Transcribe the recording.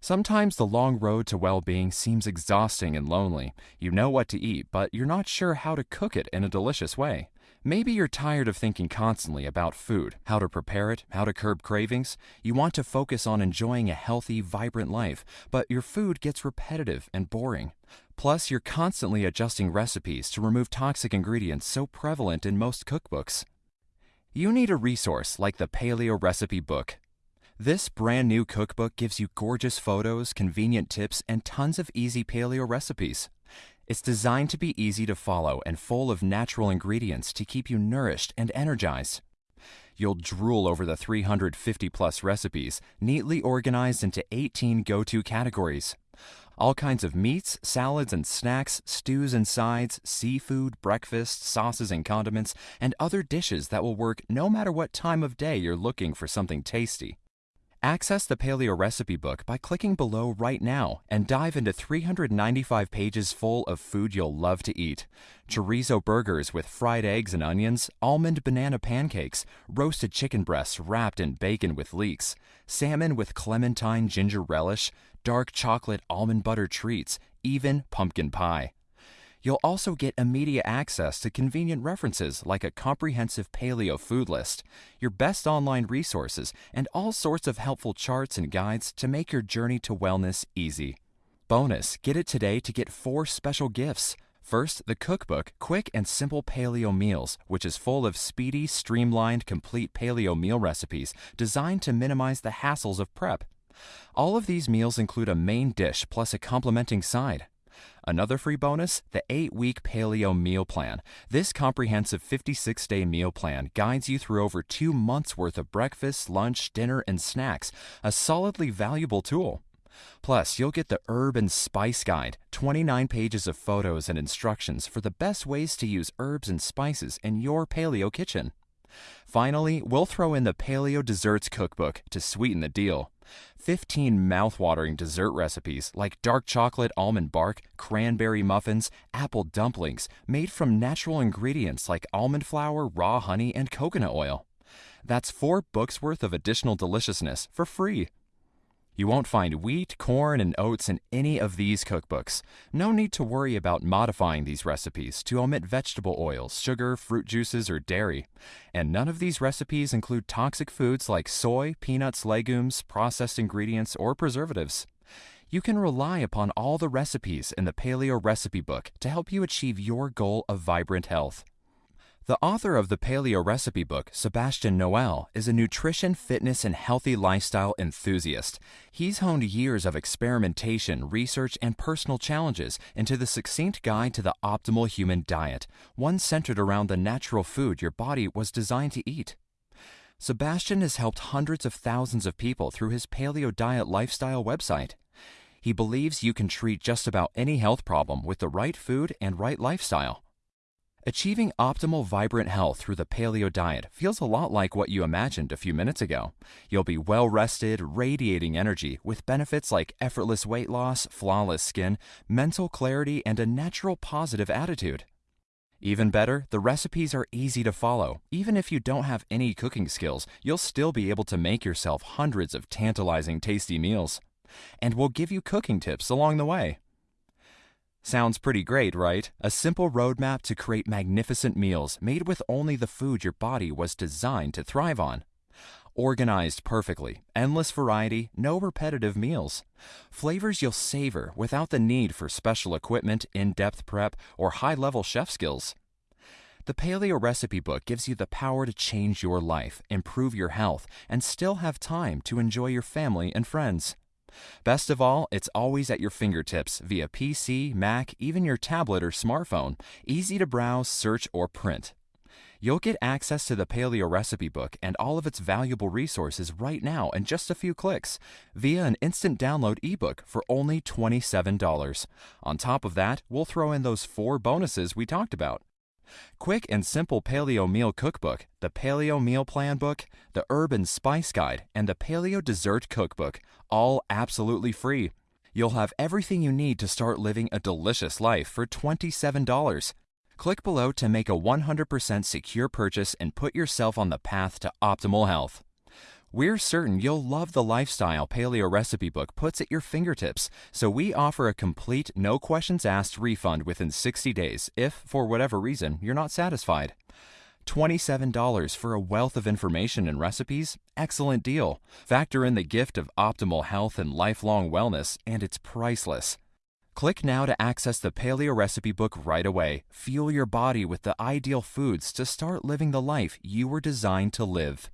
Sometimes the long road to well being seems exhausting and lonely. You know what to eat, but you're not sure how to cook it in a delicious way. Maybe you're tired of thinking constantly about food, how to prepare it, how to curb cravings. You want to focus on enjoying a healthy, vibrant life, but your food gets repetitive and boring. Plus, you're constantly adjusting recipes to remove toxic ingredients so prevalent in most cookbooks. You need a resource like the Paleo Recipe Book. This brand new cookbook gives you gorgeous photos, convenient tips, and tons of easy paleo recipes. It's designed to be easy to follow and full of natural ingredients to keep you nourished and energized. You'll drool over the 350 plus recipes, neatly organized into 18 go to categories. All kinds of meats, salads and snacks, stews and sides, seafood, breakfast, sauces and condiments, and other dishes that will work no matter what time of day you're looking for something tasty. Access the Paleo Recipe Book by clicking below right now and dive into 395 pages full of food you'll love to eat. Chorizo burgers with fried eggs and onions, almond banana pancakes, roasted chicken breasts wrapped in bacon with leeks, salmon with clementine ginger relish, dark chocolate almond butter treats, even pumpkin pie. You'll also get immediate access to convenient references like a comprehensive paleo food list, your best online resources, and all sorts of helpful charts and guides to make your journey to wellness easy. Bonus, get it today to get four special gifts. First, the cookbook Quick and Simple Paleo Meals, which is full of speedy, streamlined, complete paleo meal recipes designed to minimize the hassles of prep. All of these meals include a main dish plus a complementing side. Another free bonus the 8 week Paleo Meal Plan. This comprehensive 56 day meal plan guides you through over two months worth of breakfast, lunch, dinner, and snacks, a solidly valuable tool. Plus, you'll get the Herb and Spice Guide 29 pages of photos and instructions for the best ways to use herbs and spices in your paleo kitchen. Finally, we'll throw in the Paleo Desserts Cookbook to sweeten the deal. 15 mouth-watering dessert recipes like dark chocolate almond bark, cranberry muffins, apple dumplings made from natural ingredients like almond flour, raw honey, and coconut oil. That's four books worth of additional deliciousness for free. You won't find wheat, corn, and oats in any of these cookbooks. No need to worry about modifying these recipes to omit vegetable oils, sugar, fruit juices, or dairy. And none of these recipes include toxic foods like soy, peanuts, legumes, processed ingredients, or preservatives. You can rely upon all the recipes in the Paleo Recipe Book to help you achieve your goal of vibrant health. The author of the Paleo Recipe Book, Sebastian Noel, is a nutrition, fitness, and healthy lifestyle enthusiast. He's honed years of experimentation, research, and personal challenges into the succinct guide to the optimal human diet, one centered around the natural food your body was designed to eat. Sebastian has helped hundreds of thousands of people through his Paleo Diet Lifestyle website. He believes you can treat just about any health problem with the right food and right lifestyle. Achieving optimal vibrant health through the paleo diet feels a lot like what you imagined a few minutes ago. You'll be well rested, radiating energy with benefits like effortless weight loss, flawless skin, mental clarity, and a natural positive attitude. Even better, the recipes are easy to follow. Even if you don't have any cooking skills, you'll still be able to make yourself hundreds of tantalizing tasty meals. And we'll give you cooking tips along the way. Sounds pretty great, right? A simple roadmap to create magnificent meals made with only the food your body was designed to thrive on. Organized perfectly, endless variety, no repetitive meals. Flavors you'll savor without the need for special equipment, in depth prep, or high level chef skills. The Paleo Recipe Book gives you the power to change your life, improve your health, and still have time to enjoy your family and friends. Best of all, it's always at your fingertips via PC, Mac, even your tablet or smartphone, easy to browse, search, or print. You'll get access to the Paleo Recipe Book and all of its valuable resources right now in just a few clicks via an instant download ebook for only $27. On top of that, we'll throw in those four bonuses we talked about. Quick and Simple Paleo Meal Cookbook, the Paleo Meal Plan Book, the Herb and Spice Guide, and the Paleo Dessert Cookbook, all absolutely free. You'll have everything you need to start living a delicious life for $27. Click below to make a 100% secure purchase and put yourself on the path to optimal health. We're certain you'll love the lifestyle Paleo Recipe Book puts at your fingertips, so we offer a complete, no questions asked refund within 60 days if, for whatever reason, you're not satisfied. $27 for a wealth of information and recipes? Excellent deal. Factor in the gift of optimal health and lifelong wellness, and it's priceless. Click now to access the Paleo Recipe Book right away. Fuel your body with the ideal foods to start living the life you were designed to live.